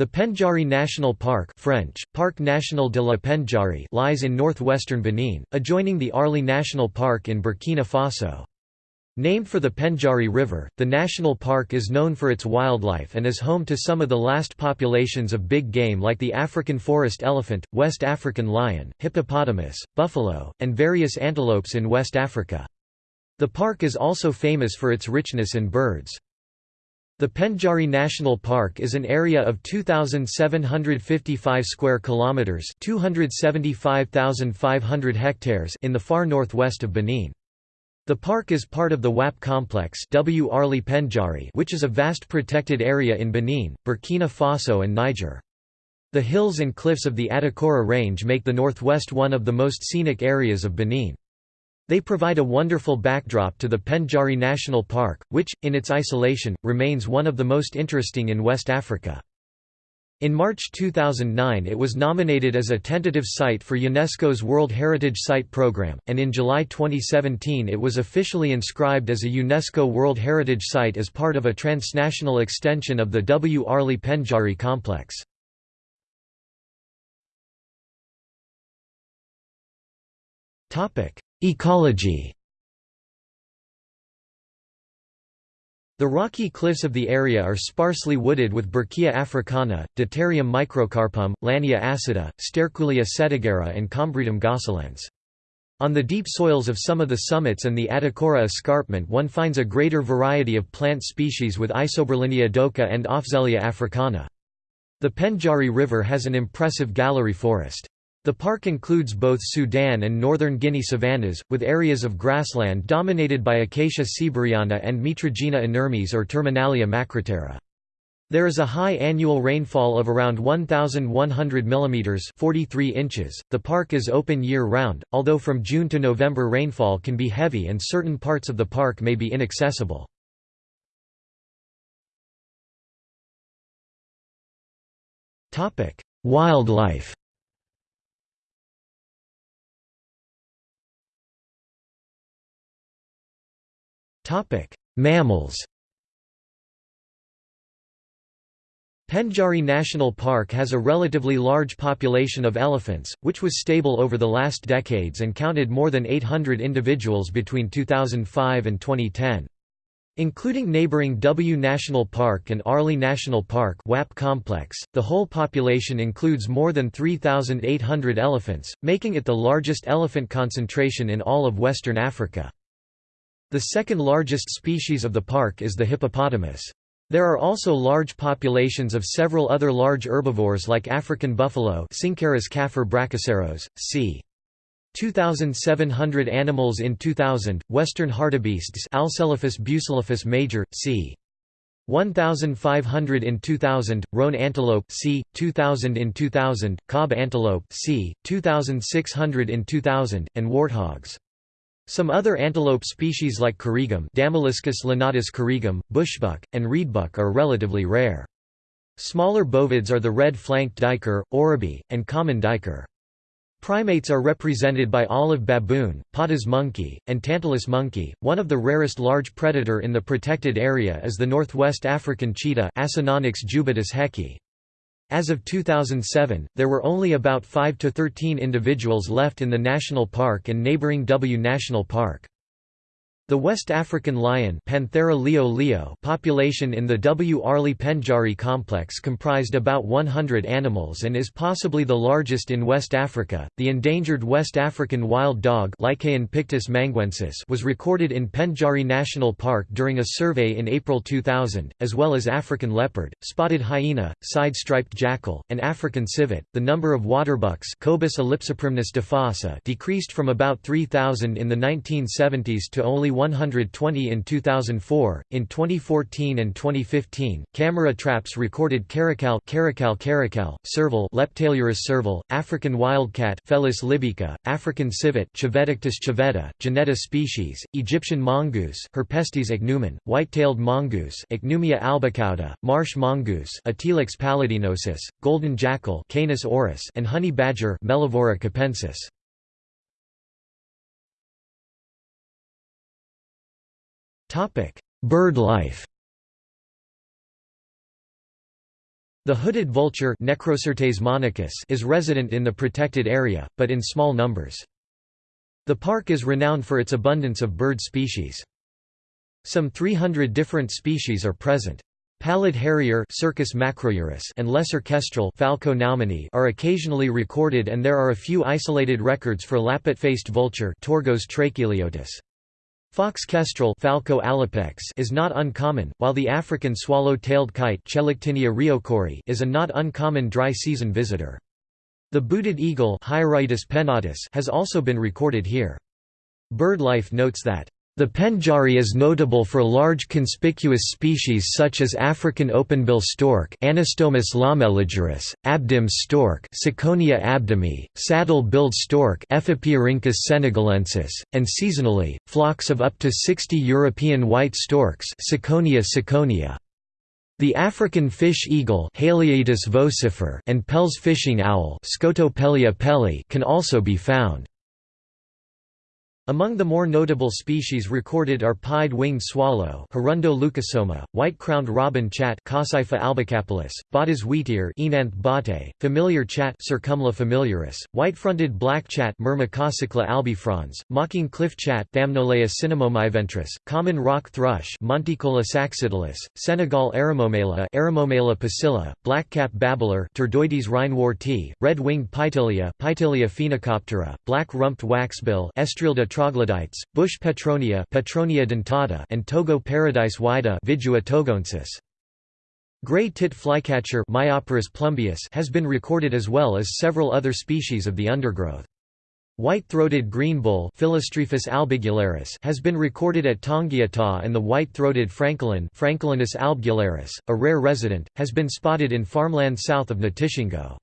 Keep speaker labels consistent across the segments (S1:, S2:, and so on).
S1: The Pendjari National Park French, Parc National de la Pendjari lies in northwestern Benin, adjoining the Arli National Park in Burkina Faso. Named for the Pendjari River, the national park is known for its wildlife and is home to some of the last populations of big game like the African forest elephant, West African lion, hippopotamus, buffalo, and various antelopes in West Africa. The park is also famous for its richness in birds. The Pendjari National Park is an area of 2755 square kilometers, 275,500 hectares in the far northwest of Benin. The park is part of the WAP complex w Pendjari which is a vast protected area in Benin, Burkina Faso and Niger. The hills and cliffs of the Atakora Range make the northwest one of the most scenic areas of Benin. They provide a wonderful backdrop to the Pendjari National Park, which, in its isolation, remains one of the most interesting in West Africa. In March 2009 it was nominated as a tentative site for UNESCO's World Heritage Site Program, and in July 2017 it was officially inscribed as a UNESCO World Heritage Site as part of a transnational extension of the W. Arli Pendjari complex. Ecology The rocky cliffs of the area are sparsely wooded with Burkea africana, Detarium microcarpum, Lannea acida, Sterculia setigera and Combretum gosselens. On the deep soils of some of the summits and the Atakora escarpment one finds a greater variety of plant species with Isoberlinia doka and Afzelia africana. The Pendjari River has an impressive gallery forest. The park includes both Sudan and northern Guinea savannas, with areas of grassland dominated by Acacia sieberiana and Mitragyna inermis or Terminalia macroptera. There is a high annual rainfall of around 1,100 mm 43 inches. .The park is open year-round, although from June to November rainfall can be heavy and certain parts of the park may be inaccessible. Wildlife Mammals Pendjari National Park has a relatively large population of elephants, which was stable over the last decades and counted more than 800 individuals between 2005 and 2010. Including neighboring W National Park and Arli National Park WAP complex, the whole population includes more than 3,800 elephants, making it the largest elephant concentration in all of Western Africa. The second largest species of the park is the hippopotamus. There are also large populations of several other large herbivores like African buffalo c. 2,700 animals in 2000, western hartebeests Alcelaphus buselaphus major, c. 1,500 in 2000, roan antelope c. 2,000 in 2000, kob antelope c. 2,600 in 2000, and warthogs. Some other antelope species like korrigum Damaliscus lunatus korrigum, bushbuck, and reedbuck are relatively rare. Smaller bovids are the red-flanked duiker, oribi, and common duiker. Primates are represented by olive baboon, Patas monkey, and tantalus monkey. One of the rarest large predator in the protected area is the northwest African cheetah Acinonyx jubatus hecki. As of 2007, there were only about 5 to 13 individuals left in the national park and neighboring W National Park. The West African lion Panthera leo leo population in the W. Arli Pendjari complex comprised about 100 animals and is possibly the largest in West Africa. The endangered West African wild dog pictus manguensis was recorded in Pendjari National Park during a survey in April 2000, as well as African leopard, spotted hyena, side-striped jackal, and African civet. The number of waterbucks decreased from about 3,000 in the 1970s to only 120 in 2004. In 2014 and 2015, camera traps recorded caracal, caracal, caracal, serval, Leptailurus serval, African wildcat, Felis libyca, African civet, Civettictis civetta, Genetta species, Egyptian mongoose, Herpestes ichneumon, white-tailed mongoose, Ichneumia albicauda, marsh mongoose, Atilax paludinosus, golden jackal, Canis aureus, and honey badger, Mellivora capensis. Bird life The hooded vulture Necrosyrtes monachus is resident in the protected area, but in small numbers. The park is renowned for its abundance of bird species. Some 300 different species are present. Pallid harrier Circus macrourus and lesser kestrel Falco are occasionally recorded and there are a few isolated records for lappet-faced vulture Torgos tracheliotos. Fox kestrel Falco alopex is not uncommon, while the African swallow-tailed kite is a not uncommon dry-season visitor. The booted eagle has also been recorded here. BirdLife notes that the Pendjari is notable for large conspicuous species such as African openbill stork Anastomus lamelligerus, abdim stork Ciconia abdimi, saddle-billed stork Ephippiorhynchus senegalensis, and seasonally, flocks of up to 60 European white storks Ciconia ciconia. The African fish eagle vocifer and Pell's fishing owl can also be found. Among the more notable species recorded are pied-winged swallow Hirundo leucosoma, white-crowned robin chat Cossypha albicapillus, Botta's wheatear Oenanthe bottae, familiar chat Cercomela familiaris, white-fronted black chat Myrmecocichla albifrons, mocking cliff chat Thamnolaea cinnamomeiventris, common rock thrush Monticola saxatilis, Senegal eremomela Eremomela pusilla, blackcap babbler Turdoides reinwardtii, red-winged Pytilia Pytilia phoenicoptera, black-rumped waxbill Estrilda troglodytes, bush petronia, petronia dentata and Togo paradise whydah Vidua togoensis. Gray tit flycatcher has been recorded as well as several other species of the undergrowth. White-throated greenbul albigularis has been recorded at Tongiata and the white-throated francolin Francolinus albigularis, a rare resident, has been spotted in farmland south of Natitingou.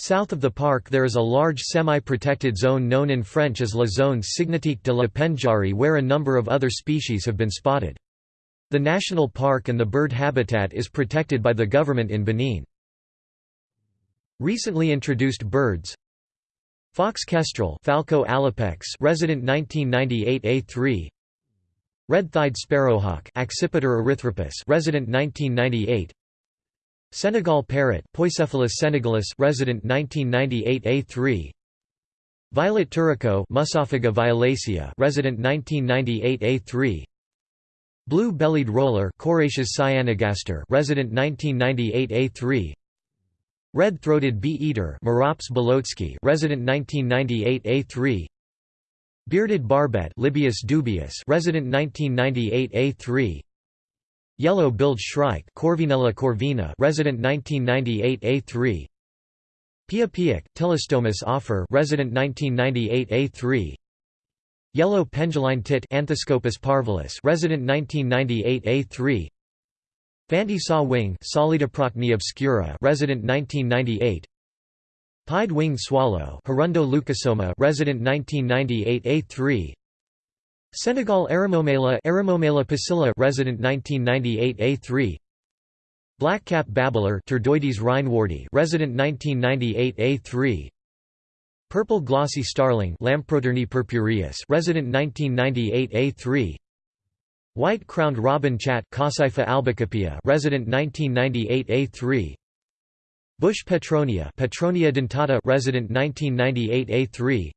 S1: South of the park there is a large semi-protected zone known in French as La Zone Cynégétique de la Pendjari where a number of other species have been spotted. The national park and the bird habitat is protected by the government in Benin. Recently introduced birds Fox kestrel Falco alopex resident 1998 A3 Red-thighed sparrowhawk Accipiter erythropus resident 1998 Senegal parrot Poicephalus senegalus resident 1998 A3 Violet turaco Musophaga violacea resident 1998 A3 Blue-bellied roller Coracias cyanogaster resident 1998 A3 Red-throated bee-eater Merops bulocki resident 1998 A3 Bearded barbet Lybius dubius resident 1998 A3 Yellow-billed shrike Corvinella corvina resident 1998 A3 Piapiac, Ptilostomus afer resident 1998 A3 Yellow penduline tit Anthoscopus parvulus resident 1998 A3 Fanti saw wing Psalidoprocne obscura resident 1998 Pied-winged swallow Hirundo leucosoma resident 1998 A3 Senegal Eremomela Eremomela pusilla resident 1998 A3 Blackcap babbler Turdoides reinwardtii resident 1998 A3 Purple glossy starling Lamprotornis purpureus resident 1998 A3 White-crowned robin chat Cossypha albicapia resident 1998 A3 Bush petronia Petronia dentata resident 1998 A3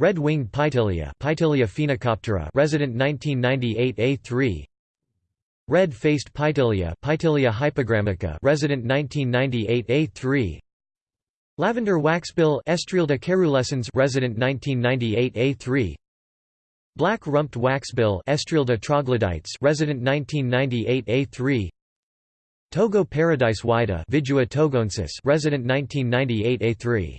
S1: Red-winged Pytilia Pytilia phoenicoptera resident 1998 A3 Red-faced Pytilia Pytilia hypogrammica resident 1998 A3 Lavender waxbill Estrilda caerulescens resident 1998 A3 Black-rumped waxbill Estrilda troglodytes resident 1998 A3 Togo paradise whydah Vidua togoensis resident 1998 A3